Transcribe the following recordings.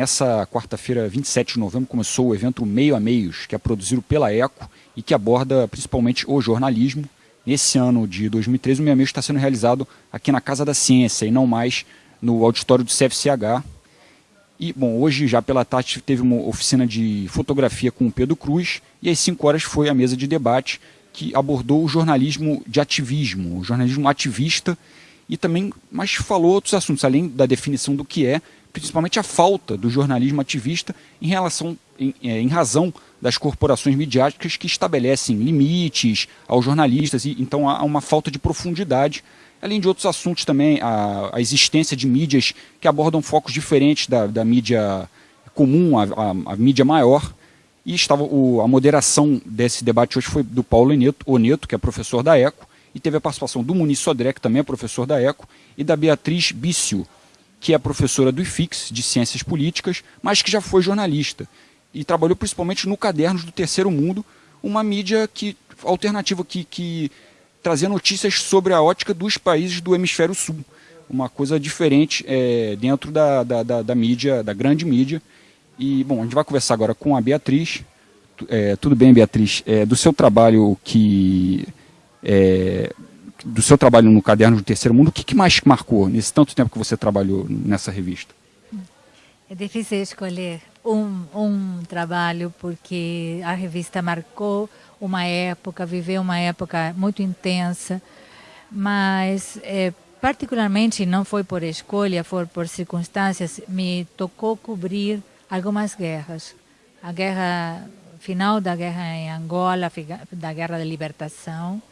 Nessa quarta-feira, 27 de novembro, começou o evento Meio a Meios, que é produzido pela ECO e que aborda principalmente o jornalismo. Nesse ano de 2013, o Meio a Meios está sendo realizado aqui na Casa da Ciência e não mais no auditório do CFCH. E, bom, hoje já pela tarde teve uma oficina de fotografia com o Pedro Cruz e às 5 horas foi a mesa de debate que abordou o jornalismo de ativismo, o jornalismo ativista e também, mas falou outros assuntos, além da definição do que é, principalmente a falta do jornalismo ativista em relação, em, é, em razão das corporações midiáticas que estabelecem limites aos jornalistas, e então há uma falta de profundidade, além de outros assuntos também, a, a existência de mídias que abordam focos diferentes da, da mídia comum, a, a, a mídia maior, e estava o, a moderação desse debate hoje foi do Paulo Oneto, que é professor da ECO, e teve a participação do Muniz Sodré, que também é professor da ECO, e da Beatriz Bício, que é professora do IFIX, de Ciências Políticas, mas que já foi jornalista e trabalhou principalmente no Cadernos do Terceiro Mundo, uma mídia que, alternativa que, que trazia notícias sobre a ótica dos países do Hemisfério Sul. Uma coisa diferente é, dentro da, da, da, da, mídia, da grande mídia. E, bom, a gente vai conversar agora com a Beatriz. É, tudo bem, Beatriz? É, do seu trabalho que é, do seu trabalho no Caderno do Terceiro Mundo, o que, que mais marcou nesse tanto tempo que você trabalhou nessa revista? É difícil escolher um, um trabalho porque a revista marcou uma época, viveu uma época muito intensa, mas é, particularmente não foi por escolha, foi por circunstâncias, me tocou cobrir algumas guerras. A guerra final da guerra em Angola, da guerra da libertação,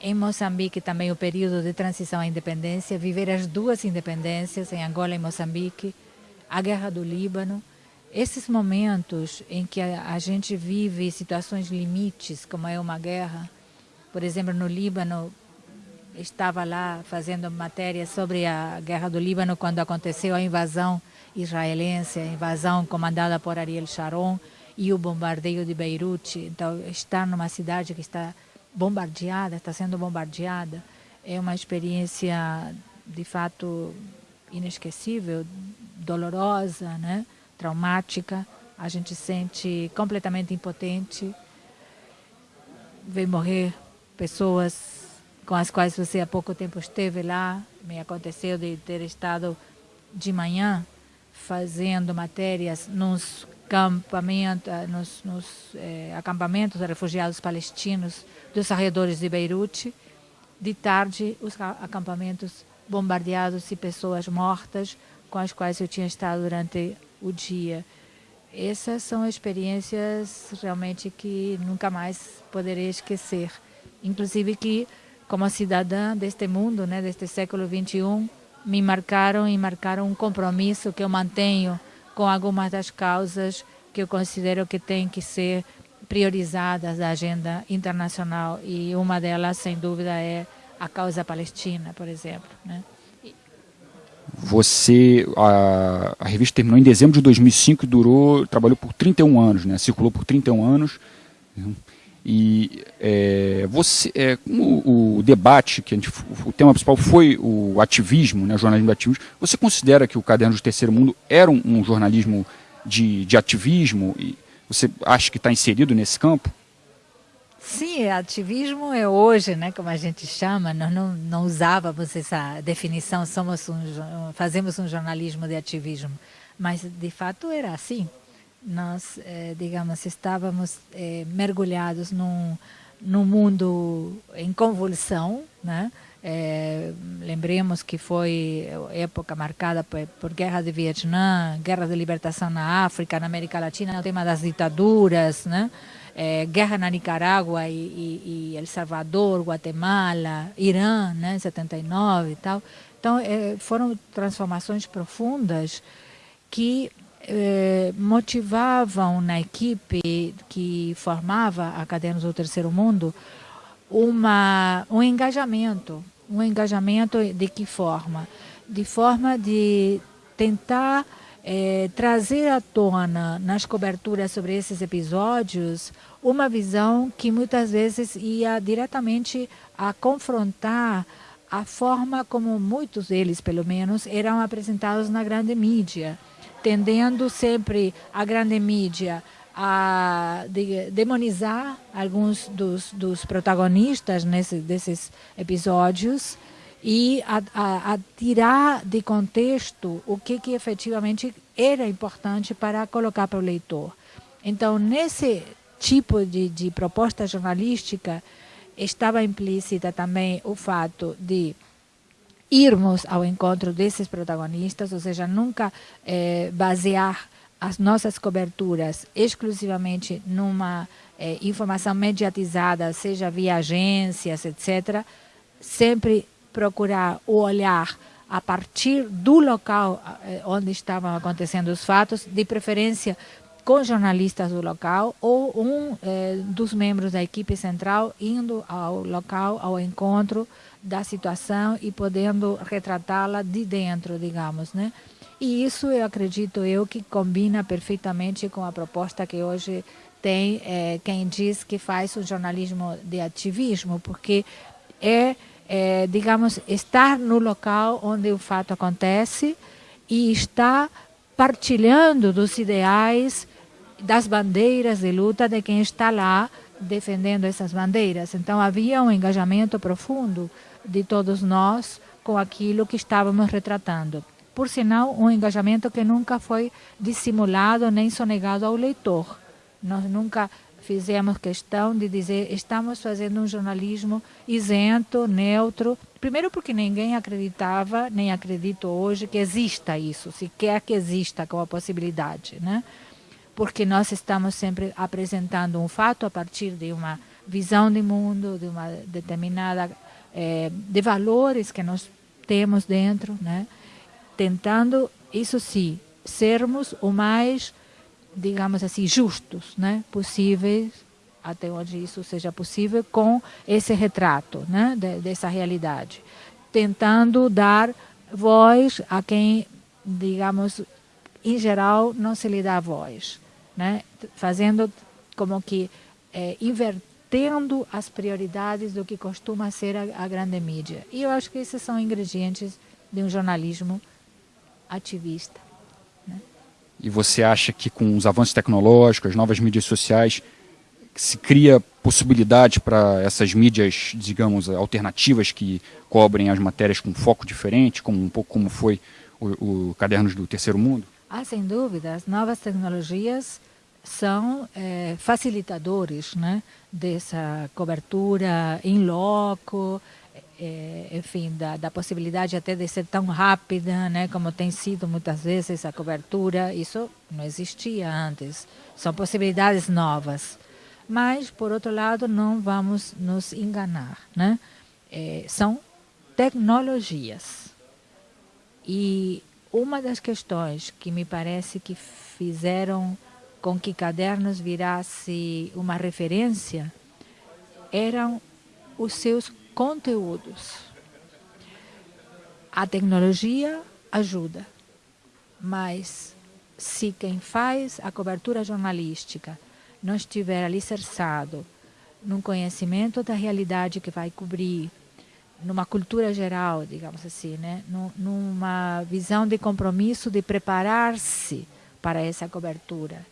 em Moçambique também o período de transição à independência, viver as duas independências, em Angola e Moçambique, a guerra do Líbano. Esses momentos em que a, a gente vive situações limites, como é uma guerra, por exemplo, no Líbano, estava lá fazendo matéria sobre a guerra do Líbano quando aconteceu a invasão israelense, a invasão comandada por Ariel Sharon e o bombardeio de Beirute. Então, estar numa cidade que está bombardeada, está sendo bombardeada, é uma experiência de fato inesquecível, dolorosa, né? traumática. A gente sente completamente impotente. Vê morrer pessoas com as quais você há pouco tempo esteve lá. Me aconteceu de ter estado de manhã fazendo matérias nos acampamento, nos, nos eh, acampamentos de refugiados palestinos dos arredores de Beirute. De tarde, os acampamentos bombardeados e pessoas mortas com as quais eu tinha estado durante o dia. Essas são experiências realmente que nunca mais poderei esquecer. Inclusive que, como cidadã deste mundo, né, deste século 21, me marcaram e marcaram um compromisso que eu mantenho com algumas das causas que eu considero que têm que ser priorizadas da agenda internacional e uma delas, sem dúvida, é a causa palestina, por exemplo. Né? Você, a, a, revista terminou em dezembro de 2005 e durou, trabalhou por 31 anos, né? circulou por 31 anos. E é, você, é, como o debate, que gente, o tema principal foi o ativismo, né, o jornalismo do ativismo, você considera que o Caderno do Terceiro Mundo era um, um jornalismo de, de ativismo? E você acha que está inserido nesse campo? Sim, ativismo é hoje, né, como a gente chama, nós não, não usávamos essa definição, somos um, fazemos um jornalismo de ativismo, mas de fato era assim nós, eh, digamos, estávamos eh, mergulhados num, num mundo em convulsão, né? É, lembremos que foi época marcada por, por, guerra de Vietnã, guerra de libertação na África, na América Latina, o tema das ditaduras, né? É, guerra na Nicarágua e, e, e, El Salvador, Guatemala, Irã, né, em 79 e tal. Então, é, foram transformações profundas que eh, motivavam na equipe que formava a Cadernos do Terceiro Mundo uma, um engajamento. Um engajamento de que forma? De forma de tentar eh, trazer à tona nas coberturas sobre esses episódios uma visão que muitas vezes ia diretamente a confrontar a forma como muitos deles, pelo menos, eram apresentados na grande mídia tendendo sempre a grande mídia a de, demonizar alguns dos, dos protagonistas nesse, desses episódios e a, a, a, tirar de contexto o que, que efetivamente era importante para colocar para o leitor. Então, nesse tipo de, de proposta jornalística, estava implícita também o fato de irmos ao encontro desses protagonistas, ou seja, nunca eh, basear as nossas coberturas exclusivamente numa eh, informação mediatizada, seja via agências, etc., sempre procurar o olhar a partir do local eh, onde estavam acontecendo os fatos, de preferência com jornalistas do local ou um eh, dos membros da equipe central indo ao local, ao encontro da situação e podendo retratá-la de dentro, digamos, né? E isso eu acredito eu que combina perfeitamente com a proposta que hoje tem eh, quem diz que faz o jornalismo de ativismo, porque é, é, digamos, estar no local onde o fato acontece e está partilhando dos ideais das bandeiras de luta de quem está lá defendendo essas bandeiras. Então havia um engajamento profundo de todos nós com aquilo que estávamos retratando por sinal, um engajamento que nunca foi dissimulado nem sonegado ao leitor. Nós nunca fizemos questão de dizer estamos fazendo um jornalismo isento, neutro. Primeiro porque ninguém acreditava, nem acredito hoje, que exista isso, se quer que exista como possibilidade. Né? Porque nós estamos sempre apresentando um fato a partir de uma visão de mundo, de uma determinada... Eh, de valores que nós temos dentro, né? tentando, isso sim, sermos o mais, digamos assim, justos né, possíveis, até onde isso seja possível, com esse retrato né, dessa realidade. Tentando dar voz a quem, digamos, em geral, não se lhe dá voz. Né? Fazendo como que é, invertendo as prioridades do que costuma ser a, a grande mídia. E eu acho que esses são ingredientes de um jornalismo ativista. Né? E você acha que com os avanços tecnológicos, as novas mídias sociais, se cria possibilidade para essas mídias, digamos, alternativas que cobrem as matérias com foco diferente, como um pouco como foi o, o Cadernos do Terceiro Mundo? Ah, sem dúvida. As novas tecnologias são é, facilitadores né, dessa cobertura em loco, é, enfim, da, da, possibilidade até de ser tão rápida, né, como tem sido muitas vezes a cobertura, isso não existia antes. São possibilidades novas. Mas, por outro lado, não vamos nos enganar. Né? É, são tecnologias. E uma das questões que me parece que fizeram com que Cadernos virasse uma referência eram os seus conteúdos. A tecnologia ajuda, mas se quem faz a cobertura jornalística não estiver alicerçado num conhecimento da realidade que vai cobrir, numa cultura geral, digamos assim, né? numa visão de compromisso de preparar-se para essa cobertura,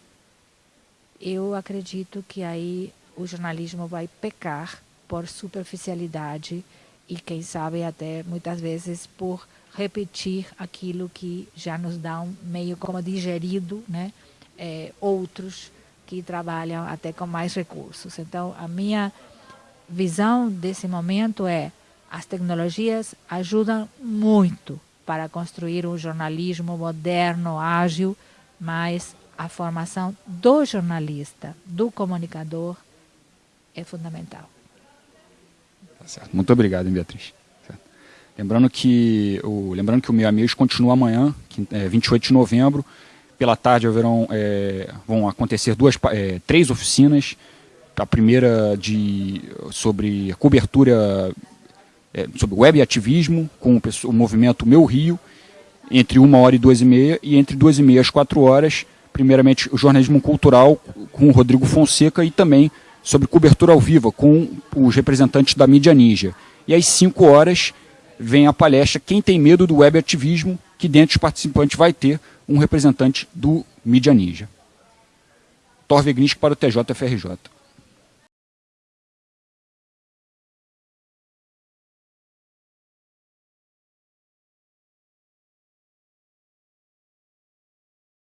eu acredito que aí o jornalismo vai pecar por superficialidade e, quem sabe, até muitas vezes por repetir aquilo que já nos dá um meio como digerido, né? É, outros que trabalham até com mais recursos. Então, a minha visão desse momento é as tecnologias ajudam muito para construir um jornalismo moderno, ágil, mas a formação do jornalista, do comunicador, é fundamental. Certo. Muito obrigado, Beatriz. Certo. Lembrando que o lembrando que o Meio Amigos continua amanhã, é, 28 de novembro. Pela tarde haverão, é, vão acontecer duas, é, três oficinas. A primeira de, sobre cobertura é, sobre web ativismo com o, o, movimento Meu Rio, entre uma hora e duas e meia, e entre duas e meia às quatro horas, primeiramente o jornalismo cultural com o Rodrigo Fonseca e também sobre cobertura ao vivo com os representantes da mídia ninja. E às 5 horas vem a palestra Quem tem medo do web ativismo, que dentro dos participantes vai ter um representante do Mídia Ninja. Thor Vegnisk para o TJFRJ.